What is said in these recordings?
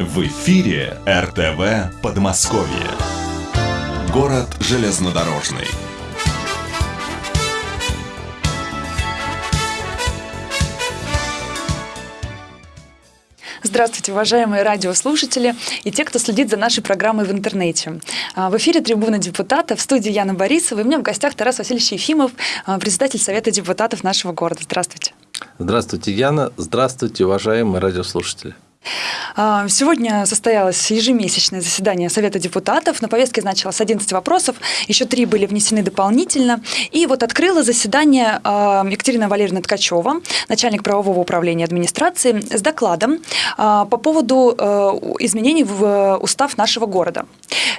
В эфире РТВ Подмосковье. Город железнодорожный. Здравствуйте, уважаемые радиослушатели и те, кто следит за нашей программой в интернете. А, в эфире «Трибуна депутата», в студии Яна Борисова, и у меня в гостях Тарас Васильевич Ефимов, а, председатель Совета депутатов нашего города. Здравствуйте. Здравствуйте, Яна. Здравствуйте, уважаемые радиослушатели. А, сегодня состоялось ежемесячное заседание Совета депутатов. На повестке значилось 11 вопросов, еще три были внесены дополнительно. И вот открыла заседание а, Екатерина Валерьевна Ткачева, начальник правового управления администрации, с докладом а, по поводу изменений в устав нашего города.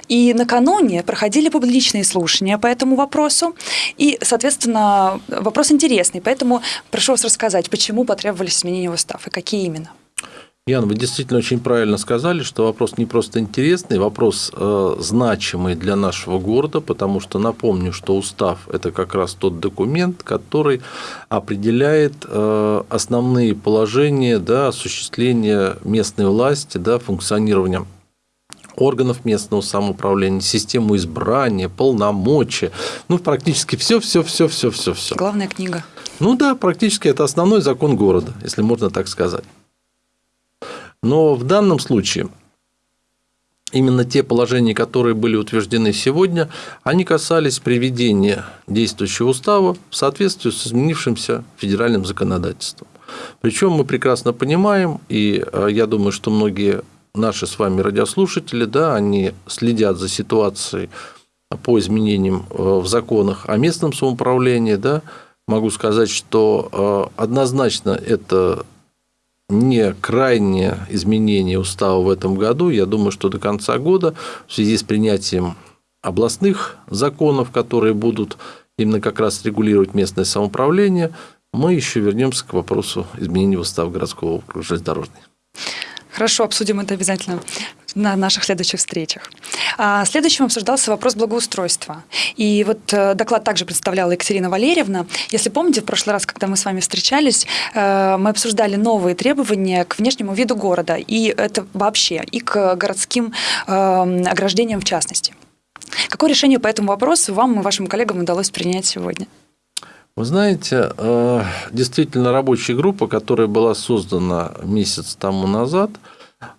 И накануне проходили публичные слушания по этому вопросу. И, соответственно, вопрос интересный. Поэтому прошу вас рассказать, почему потребовались изменения в устав и какие именно. Ян, вы действительно очень правильно сказали, что вопрос не просто интересный, вопрос э, значимый для нашего города, потому что напомню, что устав – это как раз тот документ, который определяет э, основные положения да, осуществления местной власти, да, функционирования органов местного самоуправления, систему избрания, полномочия, ну практически все, все, все, все, все, все. Главная книга. Ну да, практически это основной закон города, если можно так сказать. Но в данном случае именно те положения, которые были утверждены сегодня, они касались приведения действующего устава в соответствии с изменившимся федеральным законодательством. Причем мы прекрасно понимаем, и э, я думаю, что многие наши с вами радиослушатели, да, они следят за ситуацией по изменениям э, в законах о местном самоуправлении, да, могу сказать, что э, однозначно это не крайнее изменение устава в этом году. Я думаю, что до конца года в связи с принятием областных законов, которые будут именно как раз регулировать местное самоуправление, мы еще вернемся к вопросу изменения устава городского округа. Хорошо, обсудим это обязательно на наших следующих встречах. А следующим обсуждался вопрос благоустройства. И вот э, доклад также представляла Екатерина Валерьевна. Если помните, в прошлый раз, когда мы с вами встречались, э, мы обсуждали новые требования к внешнему виду города, и это вообще, и к городским эм, ограждениям в частности. Какое решение по этому вопросу вам и вашим коллегам удалось принять сегодня? Вы знаете, э, действительно рабочая группа, которая была создана месяц тому назад,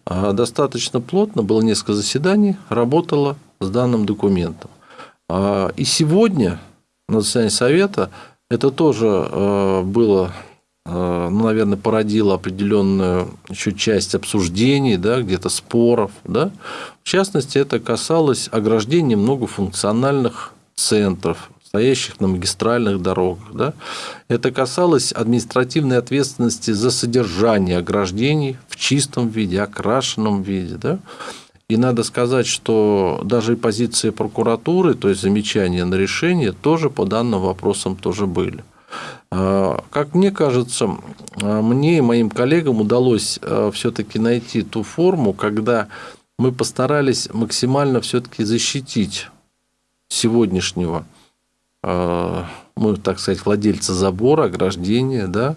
достаточно плотно, было несколько заседаний, работала с данным документом. Э, и сегодня на заседании Совета это тоже было, ну, наверное, породило определенную еще часть обсуждений, да, где-то споров. Да. В частности, это касалось ограждения многофункциональных центров, стоящих на магистральных дорогах. Да? Это касалось административной ответственности за содержание ограждений в чистом виде, окрашенном виде. Да? И надо сказать, что даже и позиции прокуратуры, то есть замечания на решение, тоже по данным вопросам тоже были. А, как мне кажется, а, мне и моим коллегам удалось а, все-таки найти ту форму, когда мы постарались максимально все-таки защитить сегодняшнего мы, так сказать, владельцы забора, ограждения, да,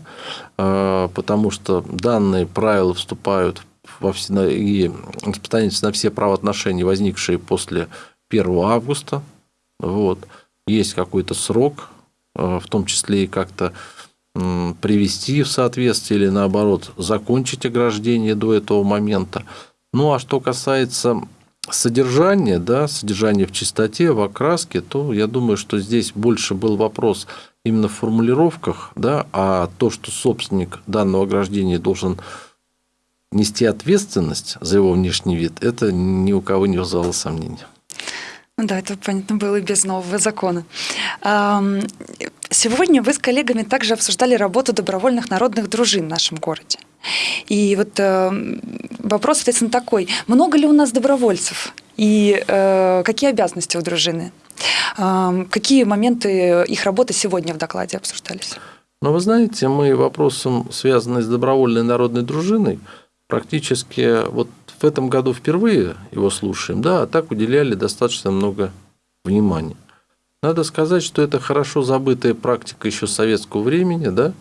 а, потому что данные правила вступают во все, и распространяются на все правоотношения, возникшие после 1 августа. Вот. Есть какой-то срок, а, в том числе и как-то привести в соответствие или наоборот закончить ограждение до этого момента. Ну а что касается содержание, да, содержание в чистоте, в окраске, то я думаю, что здесь больше был вопрос именно в формулировках, да, а то, что собственник данного ограждения должен нести ответственность за его внешний вид, это ни у кого не вызывало сомнений. Ну да, это понятно было и без нового закона. Сегодня вы с коллегами также обсуждали работу добровольных народных дружин в нашем городе. И вот э, вопрос, соответственно, такой. Много ли у нас добровольцев? И э, какие обязанности у дружины? Э, какие моменты их работы сегодня в докладе обсуждались? Ну, вы знаете, мы вопросом, связанным с добровольной народной дружиной, практически вот в этом году впервые его слушаем, да, а так уделяли достаточно много внимания. Надо сказать, что это хорошо забытая практика еще советского времени, да.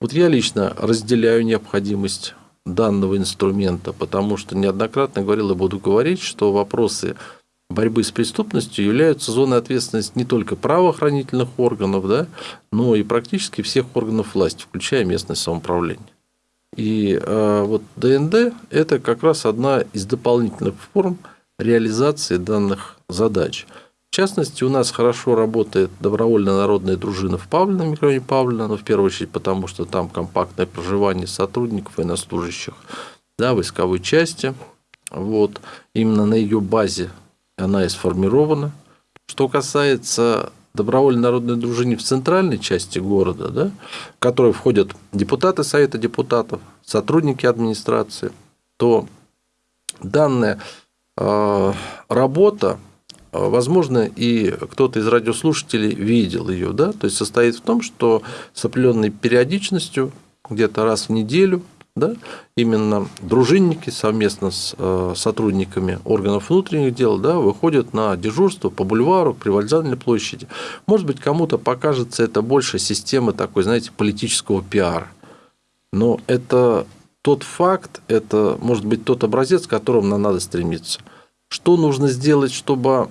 Вот я лично разделяю необходимость данного инструмента, потому что неоднократно говорил и буду говорить, что вопросы борьбы с преступностью являются зоной ответственности не только правоохранительных органов, да, но и практически всех органов власти, включая местное самоуправление. И э, вот ДНД – это как раз одна из дополнительных форм реализации данных задач. В частности, у нас хорошо работает добровольная народная дружина в Павлино, микрорайоне Павлино, но в первую очередь потому, что там компактное проживание сотрудников, военнослужащих, да, войсковой части. Вот. Именно на ее базе она и сформирована. Что касается добровольной народной дружины в центральной части города, да, в которой входят депутаты Совета депутатов, сотрудники администрации, то данная э, работа, возможно, и кто-то из радиослушателей видел ее, да, то есть состоит в том, что с определенной периодичностью, где-то раз в неделю, да, именно дружинники совместно с э, сотрудниками органов внутренних дел да, выходят на дежурство по бульвару, при Вокзальной площади. Может быть, кому-то покажется это больше системы такой, знаете, политического пиара. Но это тот факт, это может быть тот образец, к которому нам надо стремиться. Что нужно сделать, чтобы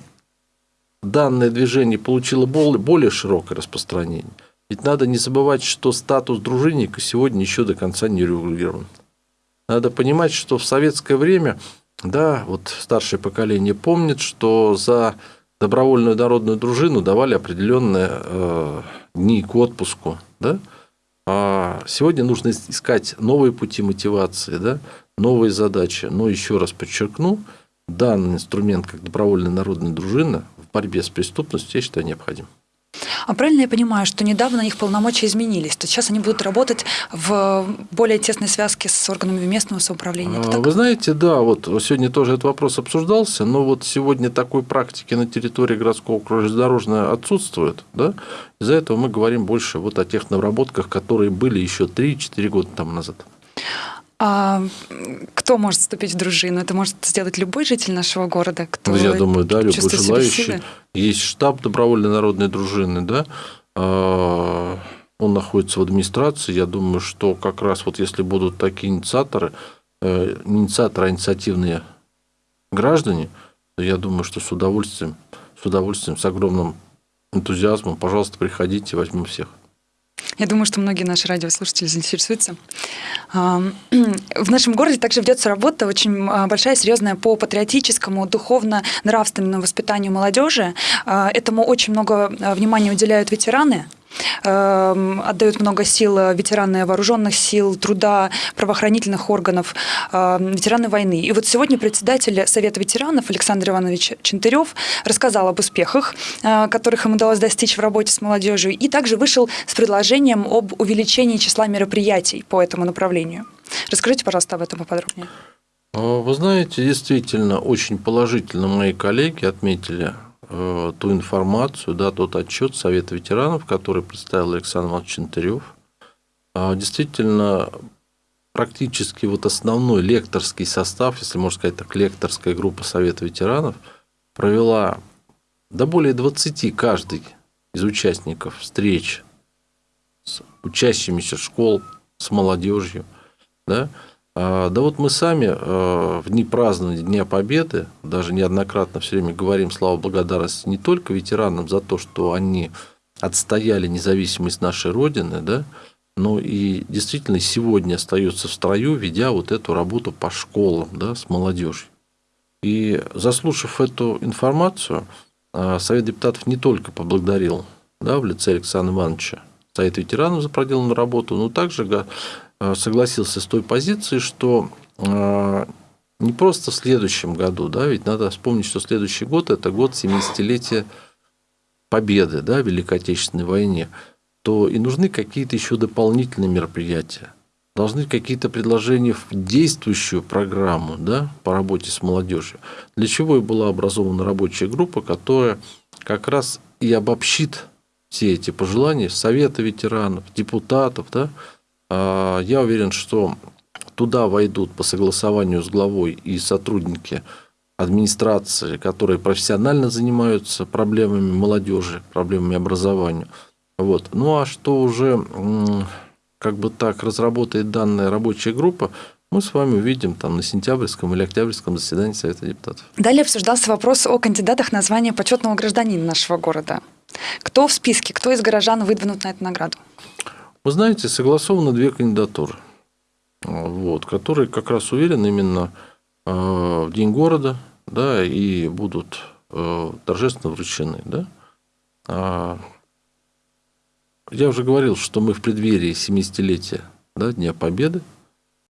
данное движение получило более широкое распространение? Ведь надо не забывать, что статус дружинника сегодня еще до конца не регулирован. Надо понимать, что в советское время, да, вот старшее поколение помнит, что за добровольную народную дружину давали определенные э, дни к отпуску, да, а сегодня нужно искать новые пути мотивации, да, новые задачи. Но еще раз подчеркну, данный инструмент, как добровольная народная дружина, в борьбе с преступностью, я считаю, необходим. А правильно я понимаю, что недавно их полномочия изменились? То есть сейчас они будут работать в более тесной связке с органами местного самоуправления? Это Вы знаете, да, вот сегодня тоже этот вопрос обсуждался, но вот сегодня такой практики на территории городского округа железнодорожного отсутствует. Да? Из-за этого мы говорим больше вот о тех наработках, которые были еще 3-4 года тому назад. А кто может вступить в дружину? Это может сделать любой житель нашего города, кто ну, Я думаю, да, любой желающий. Есть штаб добровольной народной дружины, да, а, он находится в администрации. Я думаю, что как раз вот если будут такие инициаторы, э, инициаторы, а инициативные граждане, то я думаю, что с удовольствием, с удовольствием, с огромным энтузиазмом, пожалуйста, приходите, возьмем всех. Я думаю, что многие наши радиослушатели заинтересуются. В нашем городе также ведется работа очень а, большая, серьезная по патриотическому, духовно-нравственному воспитанию молодежи. А, этому очень много а, внимания уделяют ветераны. Эм, отдают много сил ветераны вооруженных сил, труда, правоохранительных органов, эм, ветераны войны. И вот сегодня председатель Совета ветеранов Александр Иванович Чентырев рассказал об успехах, э, которых им удалось достичь в работе с молодежью, и также вышел с предложением об увеличении числа мероприятий по этому направлению. Расскажите, пожалуйста, об этом поподробнее. Вы знаете, действительно, очень положительно мои коллеги отметили Э, ту информацию, да, тот отчет Совета ветеранов, который представил Александр Иванович Чентырев. А, действительно, практически вот основной лекторский состав, если можно сказать так, лекторская группа Совета ветеранов провела до более 20 каждый из участников встреч с учащимися школ, с молодежью, да, да вот мы сами а, в дни празднования Дня Победы, даже неоднократно все время говорим слава благодарности не только ветеранам за то, что они отстояли независимость нашей Родины, да, но и действительно сегодня остается в строю, ведя вот эту работу по школам да, с молодежью. И заслушав эту информацию, а, Совет депутатов не только поблагодарил да, в лице Александра Ивановича Совет ветеранов за проделанную работу, но также Э, согласился с той позицией, что э, не просто в следующем году, да, ведь надо вспомнить, что следующий год – это год 70-летия победы да, в Великой Отечественной войне, то и нужны какие-то еще дополнительные мероприятия. Должны какие-то предложения в действующую программу да, по работе с молодежью. Для чего и была образована рабочая группа, которая как раз и обобщит все эти пожелания Совета ветеранов, депутатов, да, а, я уверен, что туда войдут по согласованию с главой и сотрудники администрации, которые профессионально занимаются проблемами молодежи, проблемами образования. Вот. Ну а что уже как бы так разработает данная рабочая группа, мы с вами увидим там на сентябрьском или октябрьском заседании Совета депутатов. Далее обсуждался вопрос о кандидатах на звание почетного гражданина нашего города. Кто в списке, кто из горожан выдвинут на эту награду? Вы знаете, согласованы две кандидатуры, вот, которые как раз уверен именно э, в День города да, и будут э, торжественно вручены. Да? А, я уже говорил, что мы в преддверии 70-летия да, Дня Победы –